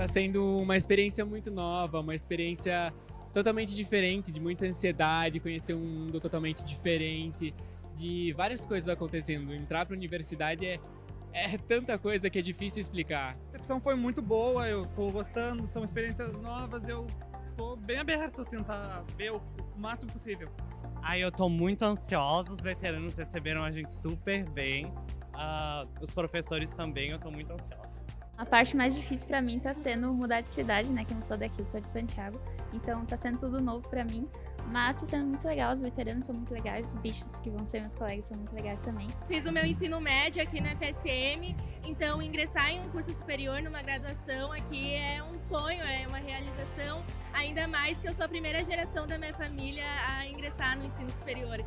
Tá sendo uma experiência muito nova, uma experiência totalmente diferente, de muita ansiedade, conhecer um mundo totalmente diferente, de várias coisas acontecendo. Entrar para a universidade é, é tanta coisa que é difícil explicar. A recepção foi muito boa, eu tô gostando, são experiências novas, eu tô bem aberto a tentar ver o, o máximo possível. Aí eu tô muito ansiosa, os veteranos receberam a gente super bem, uh, os professores também, eu tô muito ansiosa. A parte mais difícil para mim tá sendo mudar de cidade, né? Que eu não sou daqui, sou de Santiago. Então tá sendo tudo novo para mim. Mas tá sendo muito legal, os veteranos são muito legais, os bichos que vão ser meus colegas são muito legais também. Fiz o meu ensino médio aqui na FSM, então ingressar em um curso superior, numa graduação aqui é um sonho, é uma realização. Ainda mais que eu sou a primeira geração da minha família a ingressar no ensino superior.